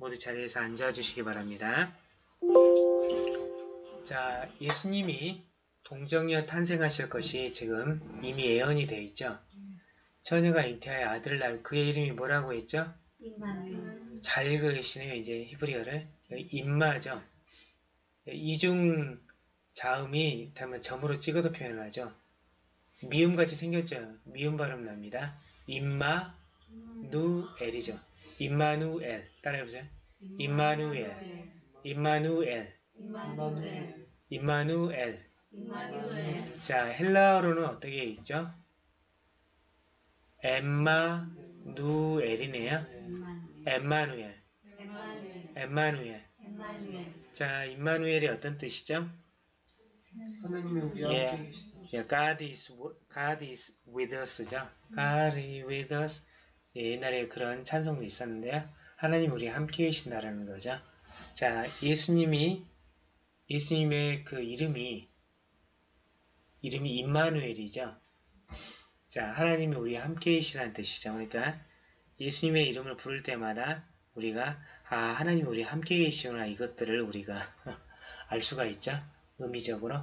모두 자리에서 앉아주시기 바랍니다. 자, 예수님이 동정녀 탄생하실 것이 지금 이미 예언이 되어 있죠. 처녀가 잉태하여 아들을 낳을 그의 이름이 뭐라고 했죠? 잘 읽으시네요. 이제 히브리어를. 임마죠. 이중 자음이 다면 점으로 찍어도 표현하죠. 미음같이 생겼죠. 미음 발음 납니다. 임마 누엘이죠. 임마누엘. 따라해보세요. 임마누엘. 임마누엘. 임마누엘 자, 헬라어로는 어떻게 읽죠? 엠마누엘이네요. 엠마누엘. 엠마누엘 자, 임마누엘이 어떤 뜻이죠? 하나님의 우리 함께 예, 계시다. 예, God is God is with us죠. God is with us. 예, 옛날에 그런 찬송도 있었는데요. 하나님 우리 함께 계신다라는 거죠. 자, 예수님이 예수님의 그 이름이 이름이 임마누엘이죠. 자, 하나님이 우리 함께 계시다는 뜻이죠. 그러니까 예수님의 이름을 부를 때마다 우리가 아, 하나님 우리 함께 계시구나 이것들을 우리가 알 수가 있죠. 의미적으로.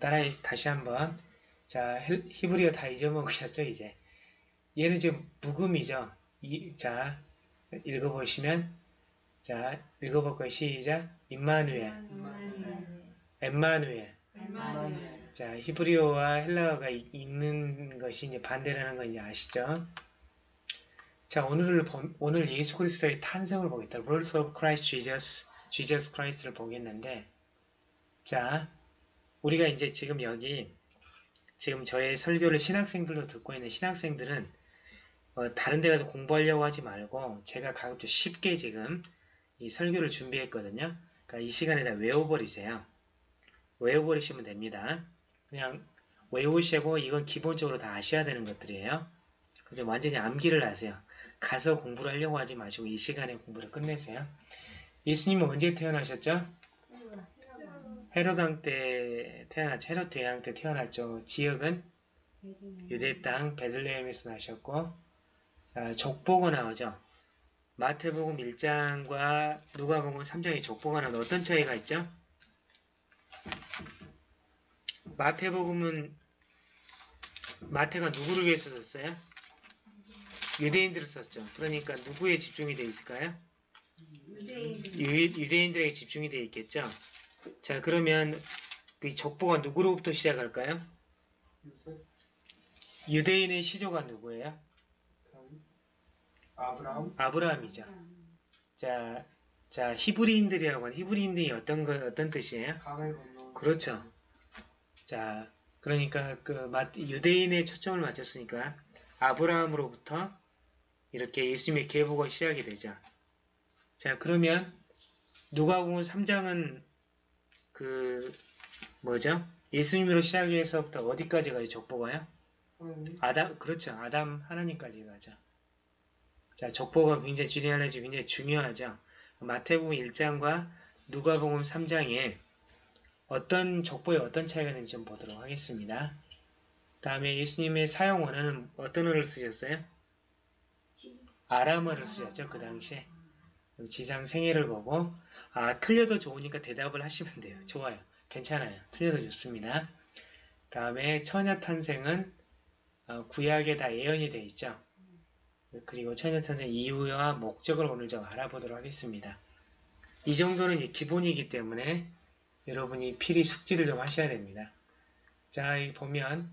따라 다시 한번 자 헬- 히브리어 다 잊어먹으셨죠 이제 얘는 지금 묵음이죠. 이, 자 읽어보시면 자 읽어볼까요 시작 임마누엘. 엠마누엘. 자 히브리어와 헬라어가 이- 있는 것이 이제 반대라는 거 이제 아시죠? 자 오늘을 보- 오늘 예수 그리스도의 탄생을 보겠다. Birth of Christ Jesus Jesus Christ를 보겠는데 자 우리가 이제 지금 여기 지금 저의 설교를 신학생들도 듣고 있는 신학생들은 어, 다른 데 가서 공부하려고 하지 말고 제가 가급적 쉽게 지금 이 설교를 준비했거든요. 그러니까 이 시간에 다 외워버리세요. 외워버리시면 됩니다. 그냥 외우시고 이건 기본적으로 다 아셔야 되는 것들이에요. 그래서 완전히 암기를 하세요. 가서 공부를 하려고 하지 마시고 이 시간에 공부를 끝내세요. 예수님은 언제 태어나셨죠? 헤로당 때 태어났죠. 헤롯 대왕 때 태어났죠. 지역은 유대 땅 베들레헴에서 나셨고 자, 족보가 나오죠. 마태복음 1장과 누가복음 3장의 족보가 나오는 어떤 차이가 있죠? 마태복음은 마태가 누구를 위해서 썼어요? 유대인들을 썼죠. 그러니까 누구에 집중이 되어 있을까요? 유대인들 유, 유대인들에게 집중이 되어 있겠죠. 자, 그러면 그 족보가 누구로부터 시작할까요? 유대인의 시조가 누구예요? 아브라함, 아브라함이죠. 자, 자 히브리인들이라고 하는 히브리인들이 어떤 거 어떤 뜻이에요? 그렇죠. 자, 그러니까 그 마- 유대인의 초점을 맞췄으니까 아브라함으로부터 이렇게 예수님의 계보가 시작이 되죠. 자, 그러면 누가복음 3장은 그 뭐죠? 예수님으로 시작해서부터 어디까지 가요? 족보가요? 아담 그렇죠. 아담 하나님까지 가죠. 자, 족보가 굉장히 지리알레지 굉장히 중요하죠. 마태복음 1장과 누가복음 3장에 어떤 족보에 어떤 차이가 있는지 좀 보도록 하겠습니다. 다음에 예수님의 사용 원어는 어떤 어를 쓰셨어요? 아람어를 쓰셨죠. 그 당시에. 지상 생애를 보고 아 틀려도 좋으니까 대답을 하시면 돼요. 좋아요. 괜찮아요. 틀려도 좋습니다. 다음에 처녀 탄생은 어, 구약에 다 예언이 되어 있죠. 그리고 처녀 탄생 이유와 목적을 오늘 좀 알아보도록 하겠습니다. 이 정도는 기본이기 때문에 여러분이 필히 숙지를 좀 하셔야 됩니다. 자, 여기 보면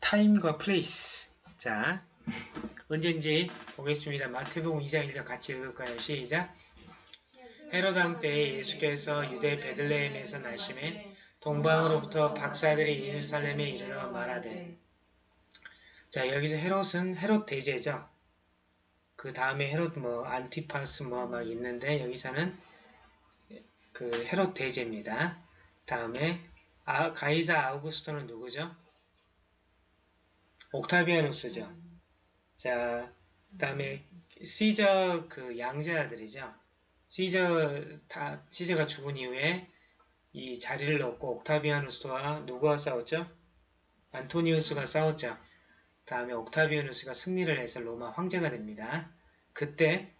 time과 place. 자, 언제인지 보겠습니다. 마태복음 2장 1절 같이 읽을까요? 시작. 헤롯왕 때에 예수께서 유대 베들레헴에서 나시매 동방으로부터 박사들이 예루살렘에 이르러 말하되 자 여기서 헤롯은 헤롯 대제죠. 그 다음에 헤롯 뭐 안티파스 뭐 막 있는데 여기서는 그 헤롯 대제입니다. 다음에 아, 가이사 아우구스토는 누구죠? 옥타비아누스죠. 자 다음에 시저 그 양자들이죠. 시저 다 시저가 죽은 이후에 이 자리를 놓고 옥타비아누스와 누구와 싸웠죠? 안토니우스가 싸웠죠. 다음에 옥타비아누스가 승리를 해서 로마 황제가 됩니다. 그때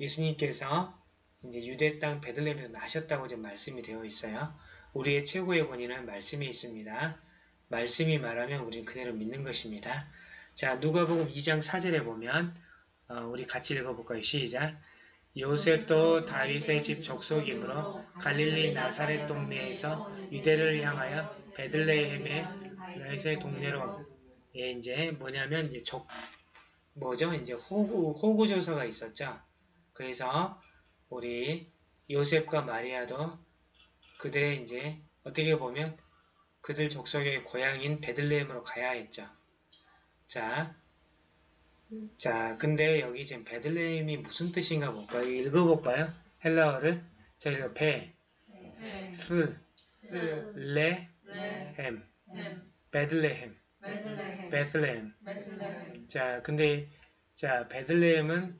예수님께서 이제 유대 땅 베들레헴에서 나셨다고 지금 말씀이 되어 있어요. 우리의 최고의 권위는 말씀에 있습니다. 말씀이 말하면 우리는 그대로 믿는 것입니다. 자, 누가복음 2장 4절에 보면 어, 우리 같이 읽어볼까요? 시작. 요셉도 다윗의 집 족속이므로 갈릴리 나사렛 동네에서 유대를 향하여 베들레헴의 다윗의 동네로 예, 이제 뭐냐면 이제 족 뭐죠? 이제 호구 호구 조서가 있었죠. 그래서 우리 요셉과 마리아도 그들의 이제 어떻게 보면 그들 족속의 고향인 베들레헴으로 가야 했죠. 자, 자, 근데 여기 지금 베들레헴이 무슨 뜻인가 볼까요? 읽어볼까요? 헬라어를 자, 이거 베, 네. 스, 스, 레, 햄, 베들레헴, 베들레헴, 자, 근데 자, 베들레헴은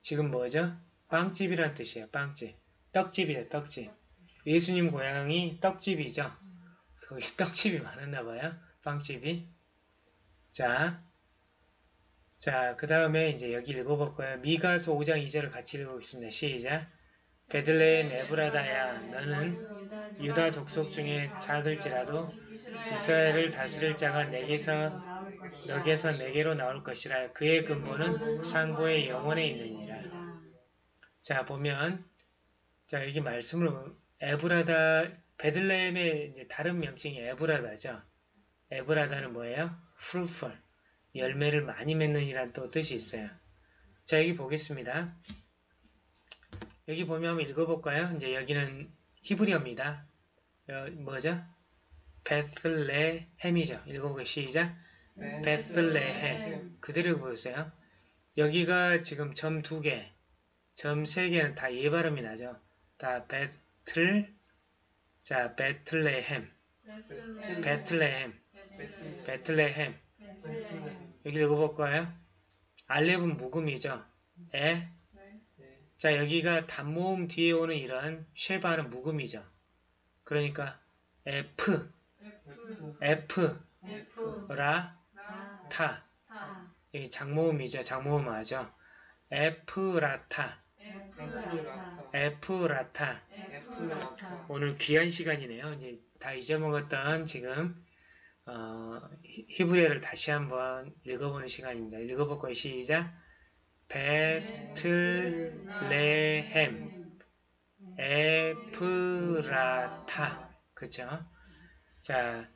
지금 뭐죠? 빵집이란 뜻이에요. 빵집. 떡집이에요. 떡집. 예수님 고향이 떡집이죠. 거기 떡집이 많았나 봐요. 빵집이. 자, 자, 그 다음에 이제 여기 읽어볼 거예요. 미가서 5장 2절을 같이 읽어보겠습니다. 시작. 베들레헴 에브라다야, 너는 유다 족속 중에 작을지라도 이스라엘을 다스릴 자가 내게서 너게서 내게로 나올 것이라 그의 근본은 상고의 영원에 있느니라. 자 보면 자 여기 말씀을 에브라다 베들레헴의 이제 다른 명칭이 에브라다죠. 에브라다는 뭐예요? fruitful 열매를 많이 맺는 이란 또 뜻이 있어요. 자 여기 보겠습니다. 여기 보면 한번 읽어볼까요? 이제 여기는 히브리어입니다. 어, 뭐죠? 베틀레헴이죠. 읽어보기 시작. 베틀레헴. 그대로 보였어요. 여기가 지금 점 두 개, 점 세 개는 다 예 발음이 나죠. 다 베틀, 자 베틀레헴, 베틀레헴, 베틀레헴. 여기 읽어볼까요? 알렙은 묵음이죠. 에. 자 여기가 단모음 뒤에 오는 이런 쉐바는 묵음이죠. 그러니까 F, F, 라, 타. 이 장모음이죠. 장모음 하죠. 에프라타, 에프라타. 오늘 귀한 시간이네요. 이제 다 잊어먹었던 지금 어, 히- 히브리어를 다시 한번 읽어보는 시간입니다. 읽어볼 거예요. 시작. 베틀레헴, 에프라타. 그쵸? 자,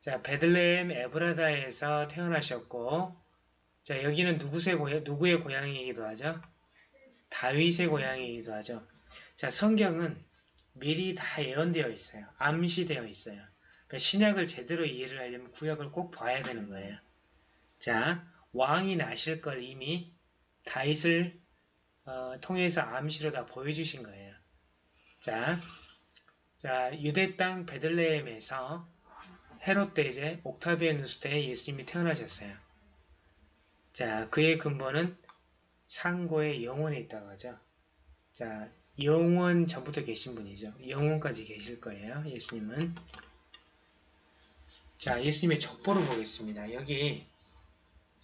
자, 베들레헴 에브라다에서 태어나셨고, 자, 여기는 누구의 고향, 누구의 고향이기도 하죠? 다윗의 고향이기도 하죠. 자, 성경은 미리 다 예언되어 있어요. 암시되어 있어요. 그러니까 신약을 제대로 이해를 하려면 구약을 꼭 봐야 되는 거예요. 자, 왕이 나실 걸 이미 다윗을 어, 통해서 암시로 다 보여주신 거예요. 자, 자, 유대 땅 베들레헴에서 헤롯 대제 옥타비아누스 때 예수님이 태어나셨어요. 자, 그의 근본은 상고의 영혼에 있다고 하죠. 자, 영원 전부터 계신 분이죠. 영원까지 계실 거예요. 예수님은. 자, 예수님의 족보를 보겠습니다. 여기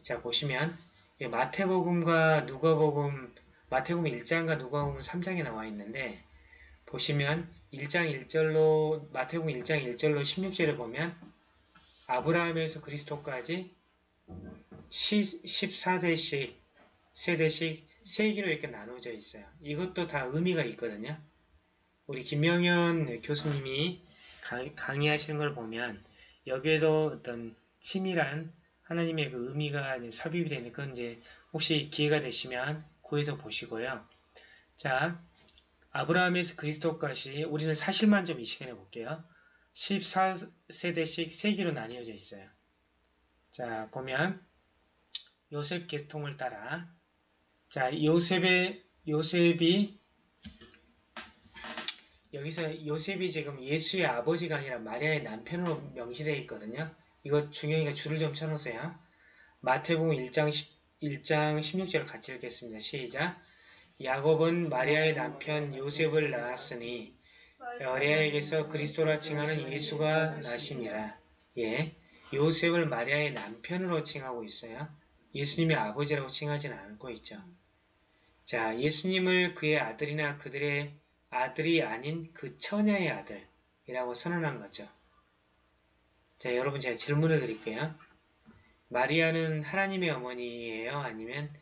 자 보시면 이 마태복음과 누가복음 마태복음 1장과 누가복음 3장에 나와 있는데 보시면 1장 1절로 마태복음 1장 1절로 16절에 보면 아브라함에서 그리스도까지 14대씩 세대씩 세기로 이렇게 나눠져 있어요. 이것도 다 의미가 있거든요. 우리 김명현 교수님이 강- 강의하시는 걸 보면 여기에도 어떤 치밀한 하나님의 그 의미가 이제 삽입이 건 이제 혹시 기회가 되시면 구해서 보시고요. 자, 아브라함에서 그리스도까지 우리는 사실만 좀 이 시간에 볼게요. 14세대씩 세기로 나뉘어져 있어요. 자, 보면 요셉 계통을 따라 자, 요셉의 요셉이 여기서 요셉이 지금 예수의 아버지가 아니라 마리아의 남편으로 명시되어 있거든요. 이거 중요하니까 줄을 좀 쳐놓으세요. 마태복음 1장 10, 1장 16절을 같이 읽겠습니다. 시작. 야곱은 마리아의 남편 요셉을 낳았으니 마리아에게서 그리스도라 칭하는 예수가 나시니라. 예, 요셉을 마리아의 남편으로 칭하고 있어요. 예수님의 아버지라고 칭하지는 않고 있죠. 자, 예수님을 그의 아들이나 그들의 아들이 아닌 그 처녀의 아들이라고 선언한 거죠. 자, 여러분 제가 질문을 드릴게요. 마리아는 하나님의 어머니예요? 아니면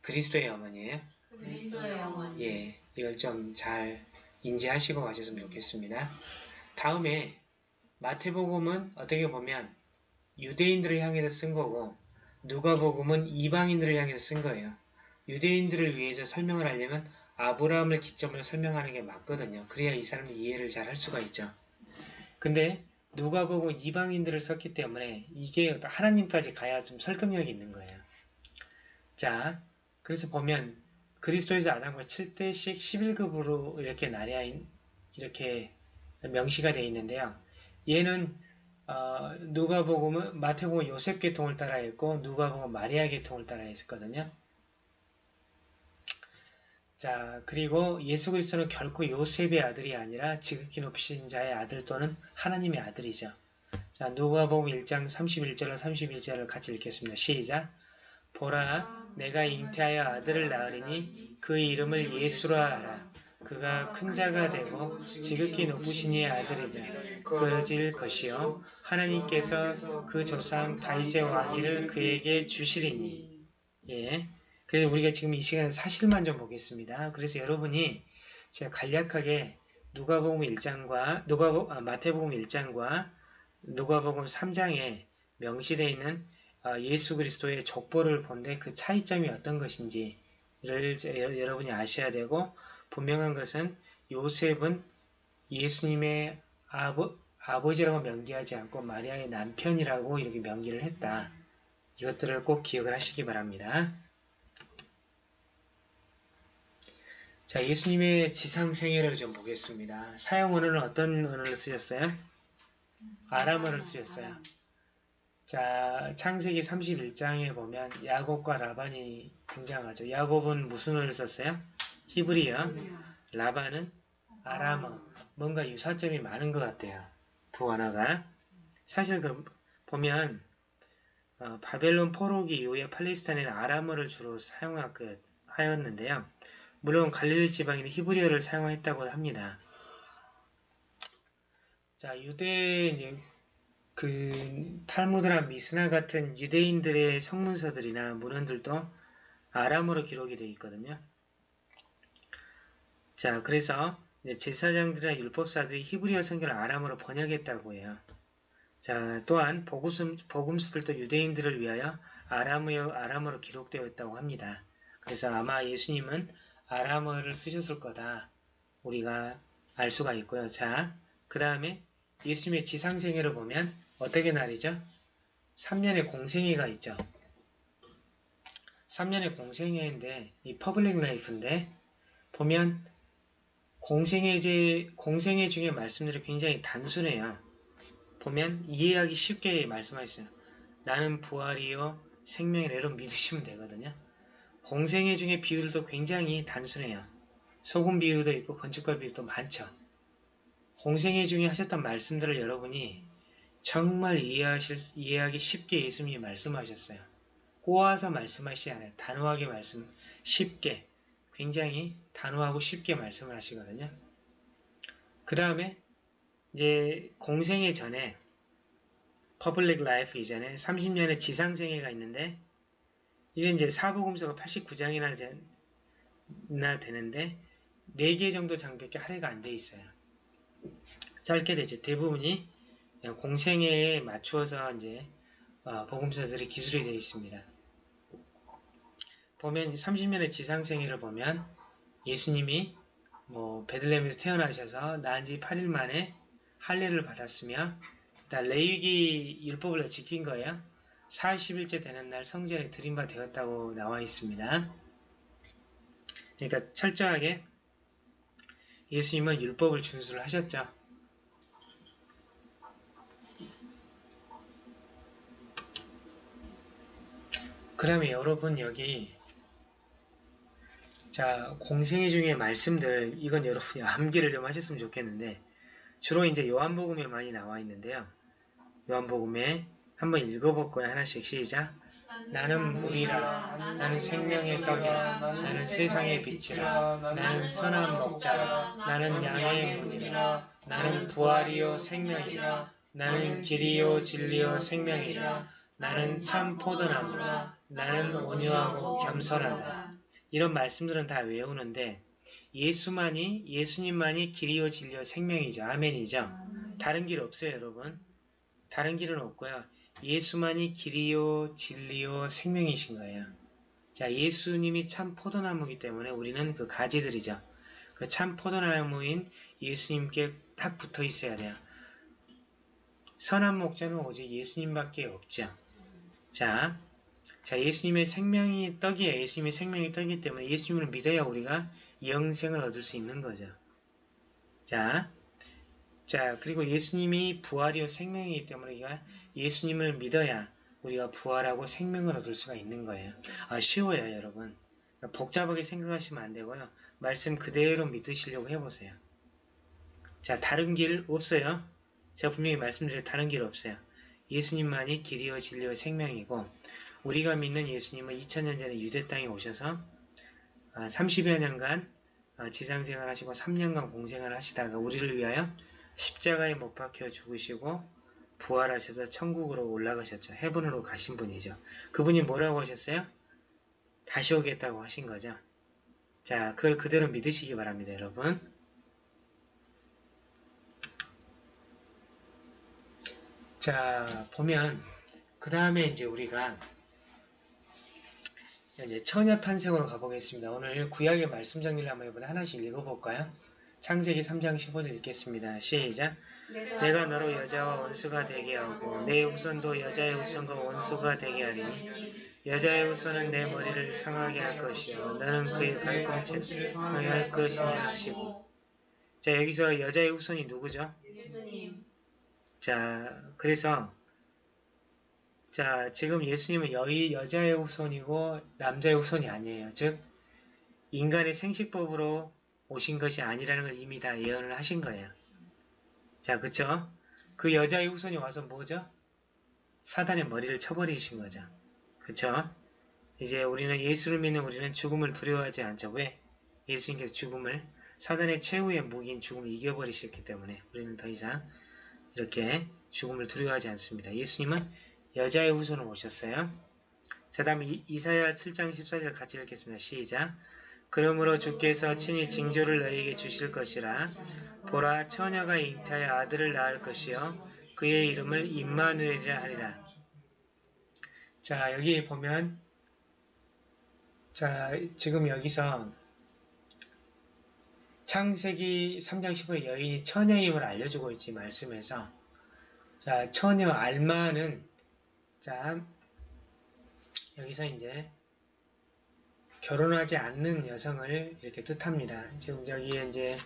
그리스도의 어머니예요? 그리스도의 어머니. 예, 이걸 좀 잘 인지하시고 가셨으면 좋겠습니다. 다음에 마태복음은 어떻게 보면 유대인들을 향해서 쓴 거고 누가복음은 이방인들을 향해서 쓴 거예요. 유대인들을 위해서 설명을 하려면 아브라함을 기점으로 설명하는 게 맞거든요. 그래야 이 사람들이 이해를 잘 할 수가 있죠. 근데 누가복음 이방인들을 썼기 때문에 이게 하나님까지 가야 좀 설득력이 있는 거예요. 자, 그래서 보면 그리스도에서 아담과 7대씩 11급으로 이렇게 있- 이렇게 명시가 되어 있는데요. 얘는 어, 누가복음은 마태복음 요셉 계통을 따라 했고 누가복음 마리아 계통을 따라 했었거든요. 자, 그리고 예수 그리스도는 결코 요셉의 아들이 아니라 지극히 높으신 자의 아들 또는 하나님의 아들이죠. 자, 누가복음 1장 31절로 31절을 같이 읽겠습니다. 시작. 보라, 내가 잉태하여 아들을 낳으리니 그 이름을 예수라 하라. 그가 큰 자가 되고 지극히 높으신 이의 아들이라. 그러질 것이요. 하나님께서 그 조상 다윗의 왕위를 그에게 주시리니. 예. 그래서 우리가 지금 이 시간에 사실만 좀 보겠습니다. 그래서 여러분이 제가 간략하게 누가복음 1장과 누가복 아, 마태복음 1장과 누가복음 3장에 명시되어 있는 아, 예수 그리스도의 족보를 본데 그 차이점이 어떤 것인지를 여러분이 아셔야 되고 분명한 것은 요셉은 예수님의 아버, 아버지라고 명기하지 않고 마리아의 남편이라고 이렇게 명기를 했다. 이것들을 꼭 기억을 하시기 바랍니다. 자, 예수님의 지상 생애를 좀 보겠습니다. 사용 언어는 어떤 언어를 쓰셨어요? 아람어를 쓰셨어요. 자, 창세기 31장에 보면 야곱과 라반이 등장하죠. 야곱은 무슨 언어를 썼어요? 히브리어. 라반은 아람어. 뭔가 유사점이 많은 것 같아요. 두 언어가. 사실 그 보면 어, 바벨론 포로기 이후에 팔레스타인에는 아람어를 주로 사용하였는데요. 물론 갈릴리 지방에는 히브리어를 사용했다고 합니다. 자, 유대 그 탈무드나 미스나 같은 유대인들의 성문서들이나 문헌들도 아람어로 기록이 되어 있거든요. 자, 그래서 제사장들이나 율법사들이 히브리어 성경을 아람어로 번역했다고 해요. 자, 또한 복음, 복음서들도 유대인들을 위하여 아람어, 아람어로 기록되어 있다고 합니다. 그래서 아마 예수님은 아람어를 쓰셨을 거다. 우리가 알 수가 있고요. 자, 그 다음에 예수님의 지상생애를 보면 어떻게 나뉘죠? 3년의 공생애가 있죠. 3년의 공생애인데 이 public life인데 보면 공생애제 공생애 중에 말씀들이 굉장히 단순해요. 보면 이해하기 쉽게 말씀하셨어요. 나는 부활이요 생명이라 이런 믿으시면 되거든요. 공생애 중에 비유들도 굉장히 단순해요. 소금 비유도 있고 건축가 비유도 많죠. 공생애 중에 하셨던 말씀들을 여러분이 정말 이해하실, 이해하기 쉽게 예수님이 말씀하셨어요. 꼬아서 말씀하시지 않아요. 단호하게 말씀, 쉽게, 굉장히 단호하고 쉽게 말씀을 하시거든요. 그 다음에 이제 공생애 전에 public life 이전에 30년의 지상생애가 있는데 이게 이제 사복음서가 89장이나 나 되는데 4개 정도 장밖에 할애가 안 돼 있어요. 짧게 되죠. 대부분이 그냥 공생애에 맞추어서 이제 어, 복음서들이 기술이 되어 있습니다. 보면 30년의 지상생애를 보면 예수님이 뭐 베들레헴에서 태어나셔서 낳은 지 8일 만에 할례를 받았으며 레위기 율법을 지킨 거예요. 40일째 되는 날 성전에 들인바 되었다고 나와 있습니다. 그러니까 철저하게 예수님은 율법을 준수를 하셨죠. 그러면 여러분 여기 자 공생애 중에 말씀들 이건 여러분이 암기를 좀 하셨으면 좋겠는데 주로 이제 요한복음에 많이 나와 있는데요. 요한복음에 한번 읽어볼 거예요. 하나씩 시작. 나는 물이라. 나는 생명의 떡이라. 나는 세상의 빛이라. 나는 선한 목자라. 나는 양의 문이라. 나는 부활이요 생명이라. 나는 길이요 진리요 생명이라. 나는 참 포도나무라. 나는 온유하고 겸손하다. 이런 말씀들은 다 외우는데 예수만이 예수님만이 길이요 진리요 생명이죠. 아멘이죠. 다른 길 없어요 여러분. 다른 길은 없고요 예수만이 길이요 진리요 생명이신 거예요 자 예수님이 참 포도나무이기 때문에 우리는 그 가지들이죠 그 참 포도나무인 예수님께 딱 붙어 있어야 돼요 선한 목자는 오직 예수님밖에 없죠 자, 자 예수님의 생명이 떡이에요. 예수님의 생명이 떡이기 때문에 예수님을 믿어야 우리가 영생을 얻을 수 있는 거죠. 자, 자 그리고 예수님이 부활이요 생명이기 때문에 우리가 예수님을 믿어야 우리가 부활하고 생명을 얻을 수가 있는 거예요. 아, 쉬워요, 여러분. 복잡하게 생각하시면 안 되고요. 말씀 그대로 믿으시려고 해보세요. 자, 다른 길 없어요. 제가 분명히 말씀드린 다른 길 없어요. 예수님만이 길이요 진리요 생명이고 우리가 믿는 예수님은 2000년 전에 유대 땅에 오셔서 30여 년간 아, 지상생활 하시고 3년간 공생을 하시다가 우리를 위하여 십자가에 못 박혀 죽으시고 부활하셔서 천국으로 올라가셨죠. 해븐으로 가신 분이죠. 그분이 뭐라고 하셨어요? 다시 오겠다고 하신 거죠. 자, 그걸 그대로 믿으시기 바랍니다, 여러분. 자, 보면 그 다음에 이제 우리가 이제 처녀 탄생으로 가보겠습니다. 오늘 구약의 말씀 정리를 한번 이번에 하나씩 읽어볼까요? 창세기 3장 15절 읽겠습니다. 시작. 내가 너로 여자와 원수가 되게 하고 내 후손도 여자의 후손과 원수가 되게 하리니 여자의 후손은 내 머리를 상하게 할 것이요 너는 그의 발꿈치를 상하게 할 것이냐 하시고 자 여기서 여자의 후손이 누구죠? 자, 그래서 자, 지금 예수님은 여의 여자의 후손이고 남자의 후손이 아니에요. 즉 인간의 생식법으로 오신 것이 아니라는 걸 이미 다 예언을 하신 거예요. 자, 그쵸? 그 여자의 후손이 와서 뭐죠? 사단의 머리를 쳐버리신 거죠. 그쵸? 이제 우리는 예수를 믿는 우리는 죽음을 두려워하지 않죠. 왜? 예수님께서 죽음을 사단의 최후의 무기인 죽음을 이겨버리셨기 때문에 우리는 더 이상 이렇게 죽음을 두려워하지 않습니다. 예수님은 여자의 후손을 오셨어요. 자 다음 이, 이사야 7장 14절 같이 읽겠습니다. 시작 그러므로 주께서 친히 징조를 너희에게 주실 것이라. 보라 처녀가 잉타하여 아들을 낳을 것이요. 그의 이름을 임마누엘이라 하리라. 자 여기 보면 자 지금 여기서 창세기 3장 15에 여인이 처녀임을 알려주고 있지 말씀에서. 자 처녀 알마는 자 여기서 이제 결혼하지 않는 여성을 이렇게 뜻합니다. 지금 여기에 이제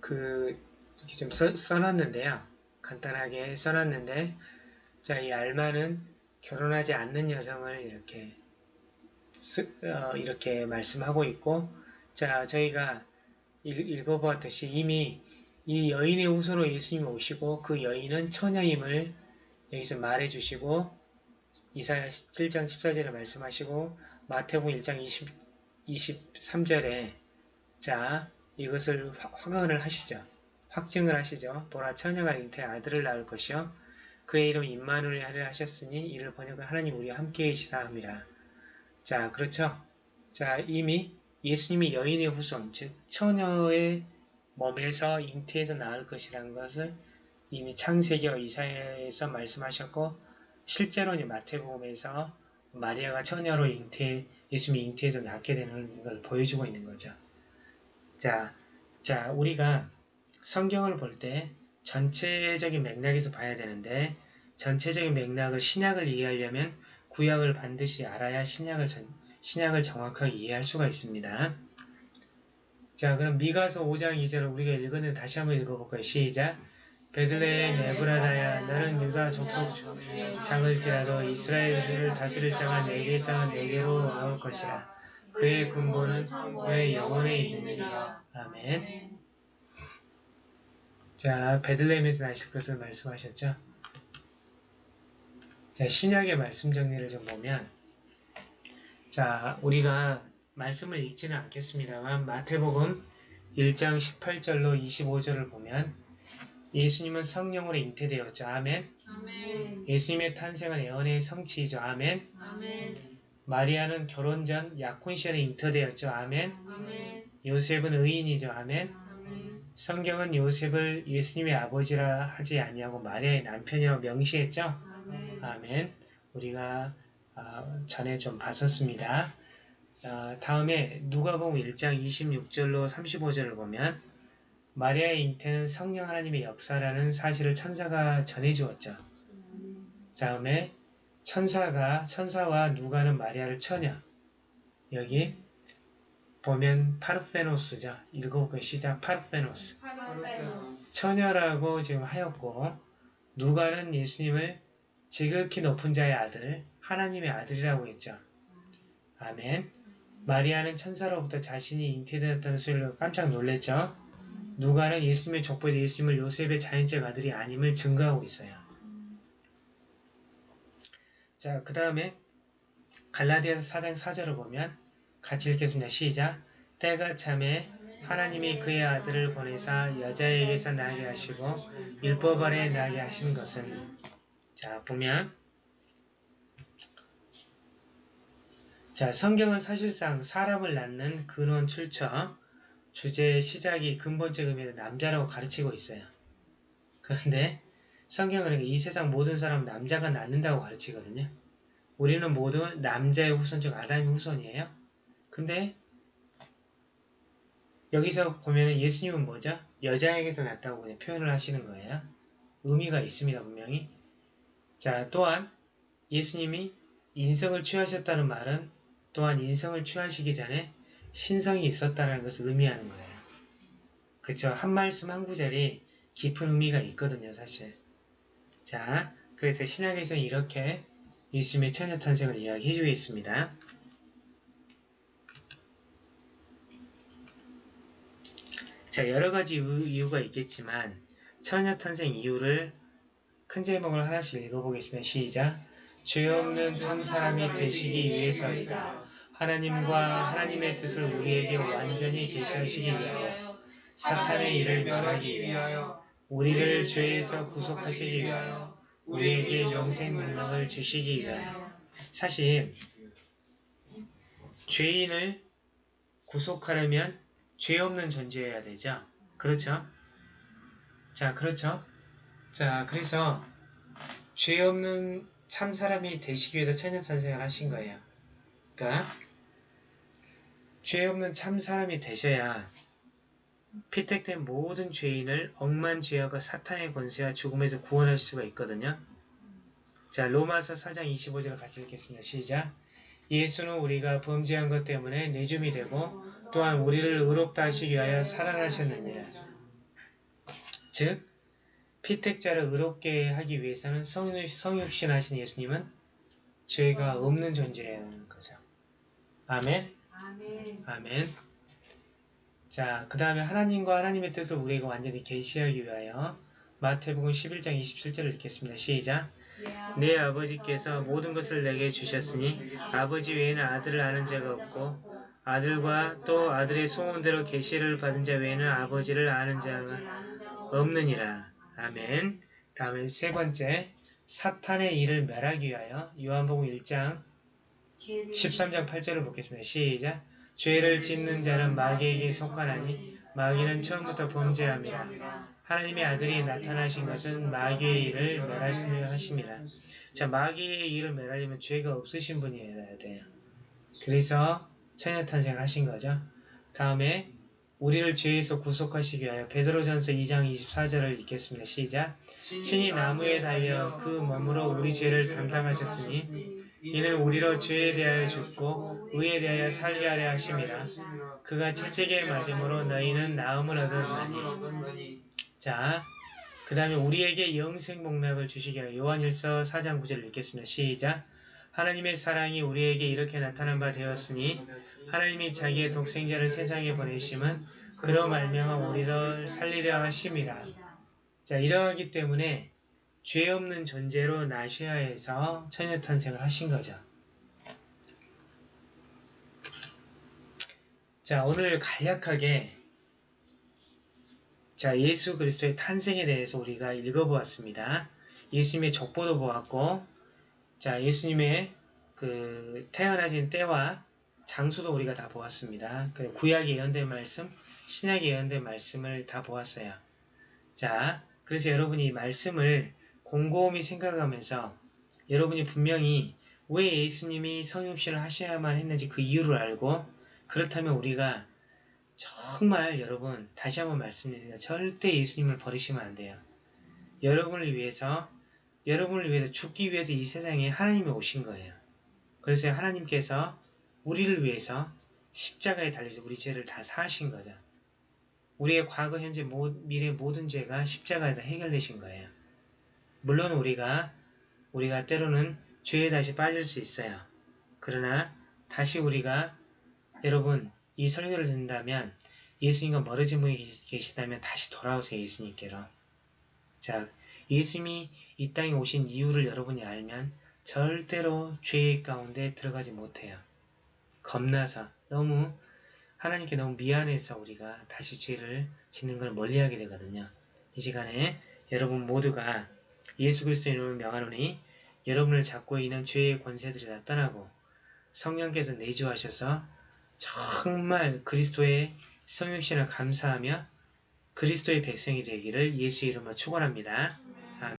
그 이렇게 좀 써, 써놨는데요. 간단하게 써놨는데 자 이 알마는 결혼하지 않는 여성을 이렇게 쓰, 어, 이렇게 말씀하고 있고 자 저희가 읽 어보았듯이 이미 이 여인의 후손으로 예수님이 오시고 그 여인은 처녀임을 여기서 말해주시고 이사야 17장 14절에 말씀하시고 마태복음 1장 20, 23절에 자 이것을 확언을 하시죠. 확증을 하시죠. 보라 처녀가 잉태 아들을 낳을 것이요 그의 이름 임마누엘 하려 하셨으니 이를 번역을 하나님 우리와 함께 계시다 함이라. 자 그렇죠. 자 이미 예수님이 여인의 후손, 즉 처녀의 몸에서 잉태해서 낳을 것이라는 것을 이미 창세기와 이사야에서 말씀하셨고 실제로 이제 마태복음에서 마리아가 처녀로 잉태, 예수님이 잉태해서 낳게 되는 걸 보여주고 있는 거죠. 자, 자 우리가 성경을 볼 때 전체적인 맥락에서 봐야 되는데 전체적인 맥락을 신약을 이해하려면 구약을 반드시 알아야 신약을 전, 신약을 정확하게 이해할 수가 있습니다. 자 그럼 미가서 5장 2절을 우리가 읽었는데 다시 한번 읽어볼까요? 시작 베들레헴 에브라다야 너는 유다 족속 장을지라도 이스라엘 을 다스릴 자가 내게서 내게로 나올 것이라. 그의 근본은 그의 영혼에 있느니라. 아멘. 자 베들레헴에서 나실 것을 말씀하셨죠? 자, 신약의 말씀 정리를 좀 보면, 자, 우리가 말씀을 읽지는 않겠습니다만, 마태복음 1장 18절로 25절을 보면, 예수님은 성령으로 잉태되었죠. 아멘. 아멘. 예수님의 탄생은 예언의 성취이죠. 아멘. 아멘. 마리아는 결혼 전 약혼 시절에 잉태되었죠. 아멘. 아멘. 요셉은 의인이죠. 아멘. 아멘. 성경은 요셉을 예수님의 아버지라 하지 아니하고 마리아의 남편이라고 명시했죠. 아멘. 아멘. 우리가 아, 전에 좀 봤었습니다. 아, 다음에 누가복음 1장 26절로 35절을 보면 마리아의 잉태는 성령 하나님의 역사라는 사실을 천사가 전해주었죠. 다음에 천사가 천사와 누가는 마리아를 처녀 여기 보면 파르페노스죠. 읽어볼까요? 시작 파르페노스. 처녀라고 지금 하였고 누가는 예수님을 지극히 높은 자의 아들 하나님의 아들이라고 했죠. 아멘. 마리아는 천사로부터 자신이 잉태되었다는 소리로 깜짝 놀랬죠. 누가는 예수님의 족보에서 예수님을 요셉의 자연적 아들이 아님을 증거하고 있어요. 자, 그 다음에 갈라디아서 4장 4절을 보면 같이 읽겠습니다. 시작. 때가 참에 하나님이 그의 아들을 보내사 여자에게서 나게 하시고 율법 아래 나게 하신 것은 자 보면 자 성경은 사실상 사람을 낳는 근원 출처 주제의 시작이 근본적 의미로 남자라고 가르치고 있어요. 그런데 성경은 그러니까 이 세상 모든 사람은 남자가 낳는다고 가르치거든요. 우리는 모두 남자의 후손 중 아담의 후손이에요. 근데 여기서 보면 예수님은 뭐죠? 여자에게서 낳았다고 그냥 표현을 하시는 거예요. 의미가 있습니다, 분명히. 자, 또한 예수님이 인성을 취하셨다는 말은 또한 인성을 취하시기 전에 신성이 있었다는 것을 의미하는 거예요. 그쵸? 한 말씀 한 구절이 깊은 의미가 있거든요, 사실. 자, 그래서 신약에서는 이렇게 예수님의 처녀 탄생을 이야기해 주겠습니다. 자, 여러 가지 이유- 이유가 있겠지만 처녀 탄생 이유를 큰 제목을 하나씩 읽어보겠습니다. 시작. 죄 없는 참 사람이 되시기 위해서이다. 하나님과 하나님의 뜻을 우리에게 완전히 계시하시기 위하여 사탄의 일을 멸하기 위하여 우리를 죄에서 구속하시기 위하여 우리에게 영생 능력을 주시기 위하여 사실 죄인을 구속하려면 죄 없는 존재여야 되죠. 그렇죠? 자, 그렇죠? 자, 그래서 죄 없는 참 사람이 되시기 위해서 천년 탄생을 하신 거예요. 그러니까 죄 없는 참 사람이 되셔야 피택된 모든 죄인을 억만 죄악과 사탄의 권세와 죽음에서 구원할 수가 있거든요. 자, 로마서 4장 25절을 같이 읽겠습니다. 시작. 예수는 우리가 범죄한 것 때문에 내줌이 되고 또한 우리를 의롭다 하시기 위하여 살아나셨느니라. 즉 피택자를 의롭게 하기 위해서는 성육, 성육신 하신 예수님은 죄가 없는 존재라는 거죠. 아멘. 아멘. 아멘. 자, 그 다음에 하나님과 하나님의 뜻을 우리에게 완전히 계시하기 위하여 마태복음 11장 27절을 읽겠습니다. 시작. 내 아버지께서 모든 것을 내게 주셨으니 아버지 외에는 아들을 아는 자가 없고 아들과 또 아들의 소원대로 계시를 받은 자 외에는 아버지를 아는 자가 없느니라. 아멘. 다음에 세 번째 사탄의 일을 멸하기 위하여 요한복음 1장 13장 8절을 보겠습니다. 시작. 죄를 짓는 자는 마귀에게 속하나니 마귀는 처음부터 범죄함이라. 하나님의 아들이 나타나신 것은 마귀의 일을 멸하시려 하심이라. 자, 마귀의 일을 멸하려면 죄가 없으신 분이어야 돼요. 그래서 처녀 탄생을 하신 거죠. 다음에 우리를 죄에서 구속하시기 위하여 베드로전서 2장 24절을 읽겠습니다. 시작. 신이 나무에 달려 그 몸으로 우리 죄를 담당하셨으니 이는 우리로 죄에 대하여 죽고 의에 대하여 살게 하려 하심이라. 그가 채찍에 맞음으로 너희는 나음을 얻었나니. 자, 그 다음에 우리에게 영생 복락을 주시기 위하여 요한일서 4장 9절을 읽겠습니다. 시작. 하나님의 사랑이 우리에게 이렇게 나타난 바 되었으니 하나님이 자기의 독생자를 세상에 보내심은 그로 말미암아 우리를 살리려 하심이라. 자, 이러하기 때문에 죄 없는 존재로 해서 처녀 탄생을 하신 거죠. 자, 오늘 간략하게 자, 예수 그리스도의 탄생에 대해서 우리가 읽어보았습니다. 예수님의 족보도 보았고, 자, 예수님의 그 태어나신 때와 장소도 우리가 다 보았습니다. 그 구약의 예언된 말씀, 신약의 예언된 말씀을 다 보았어요. 자, 그래서 여러분이 이 말씀을 곰곰이 생각하면서 여러분이 분명히 왜 예수님이 성육신을 하셔야만 했는지 그 이유를 알고 그렇다면 우리가 정말 여러분 다시 한번 말씀드립니다. 절대 예수님을 버리시면 안 돼요. 여러분을 위해서 여러분을 위해서 죽기 위해서 이 세상에 하나님이 오신 거예요. 그래서 하나님께서 우리를 위해서 십자가에 달려서 우리 죄를 다 사하신 거죠. 우리의 과거, 현재, 모, 미래 모든 죄가 십자가에서 해결되신 거예요. 물론 우리가 우리가 때로는 죄에 다시 빠질 수 있어요. 그러나 다시 우리가 여러분 이 설교를 듣는다면 예수님과 멀어진 분이 계시다면 다시 돌아오세요 예수님께로. 자 예수님이 이 땅에 오신 이유를 여러분이 알면 절대로 죄 가운데 들어가지 못해요. 겁나서 너무 하나님께 너무 미안해서 우리가 다시 죄를 짓는 걸 멀리하게 되거든요. 이 시간에 여러분 모두가 예수 그리스도 이름을 명하노니 여러분을 잡고 있는 죄의 권세들이 다 떠나고 성령께서 내주하셔서 정말 그리스도의 성육신을 감사하며 그리스도의 백성이 되기를 예수 이름으로 축원합니다.